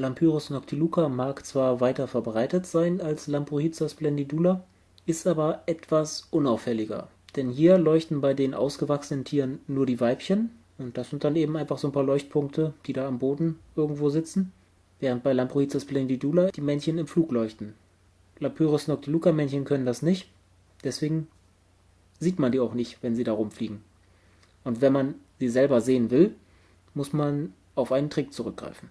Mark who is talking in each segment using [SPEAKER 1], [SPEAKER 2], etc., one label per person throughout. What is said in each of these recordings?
[SPEAKER 1] Lampyros noctiluca mag zwar weiter verbreitet sein als Lamprohiza splendidula, ist aber etwas unauffälliger. Denn hier leuchten bei den ausgewachsenen Tieren nur die Weibchen und das sind dann eben einfach so ein paar Leuchtpunkte, die da am Boden irgendwo sitzen, während bei Lamprohiza splendidula die Männchen im Flug leuchten. Lampyros noctiluca Männchen können das nicht, deswegen sieht man die auch nicht, wenn sie da rumfliegen. Und wenn man sie selber sehen will, muss man auf einen Trick zurückgreifen.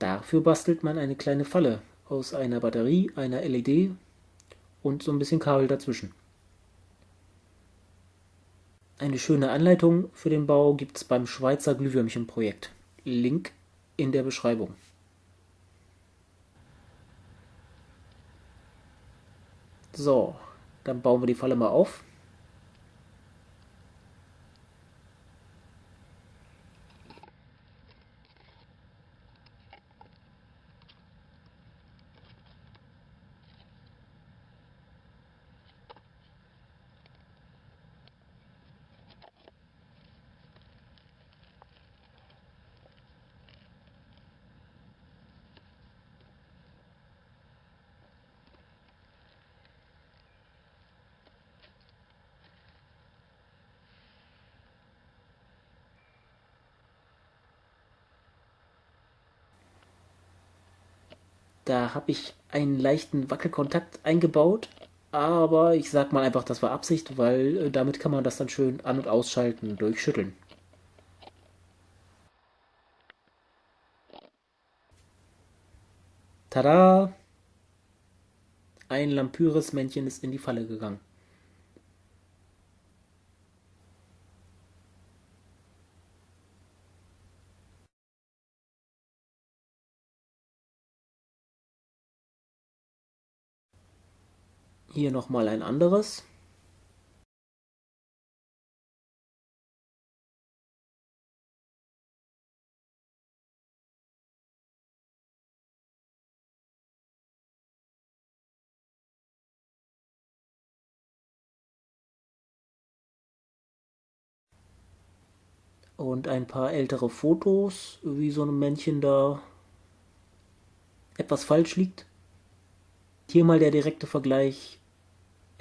[SPEAKER 1] Dafür bastelt man eine kleine Falle aus einer Batterie, einer LED und so ein bisschen Kabel dazwischen. Eine schöne Anleitung für den Bau gibt es beim Schweizer Glühwürmchen-Projekt. Link in der Beschreibung. So, dann bauen wir die Falle mal auf. Da habe ich einen leichten Wackelkontakt eingebaut, aber ich sag mal einfach, das war Absicht, weil äh, damit kann man das dann schön an- und ausschalten durch Schütteln. Tada! Ein Lampyres-Männchen ist in die Falle gegangen. Hier nochmal ein anderes. Und ein paar ältere Fotos, wie so ein Männchen da etwas falsch liegt. Hier mal der direkte Vergleich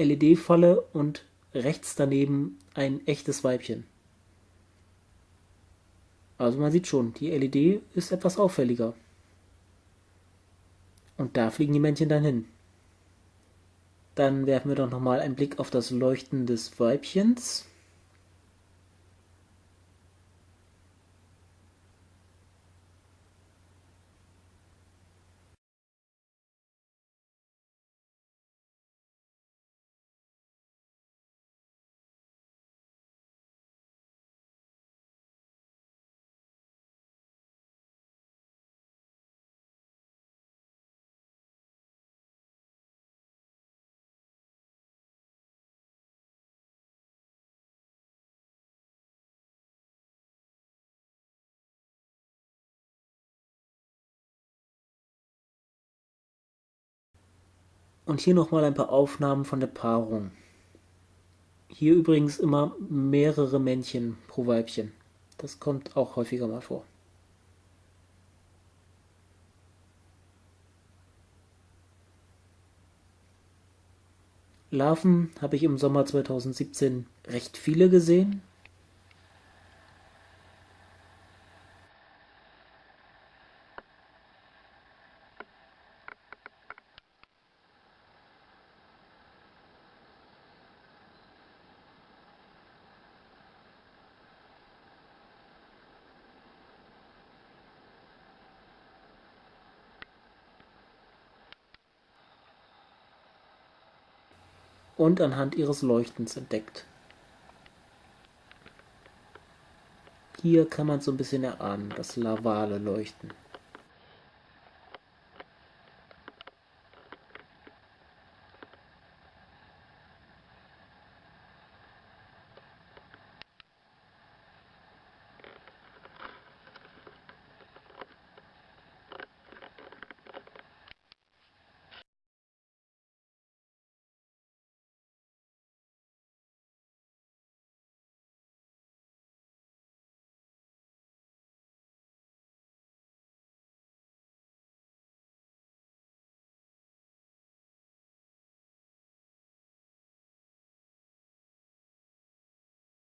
[SPEAKER 1] LED-Falle und rechts daneben ein echtes Weibchen. Also man sieht schon, die LED ist etwas auffälliger. Und da fliegen die Männchen dann hin. Dann werfen wir doch nochmal einen Blick auf das Leuchten des Weibchens. Und hier nochmal ein paar Aufnahmen von der Paarung. Hier übrigens immer mehrere Männchen pro Weibchen. Das kommt auch häufiger mal vor. Larven habe ich im Sommer 2017 recht viele gesehen. Und anhand ihres Leuchtens entdeckt. Hier kann man so ein bisschen erahnen, das lavale Leuchten.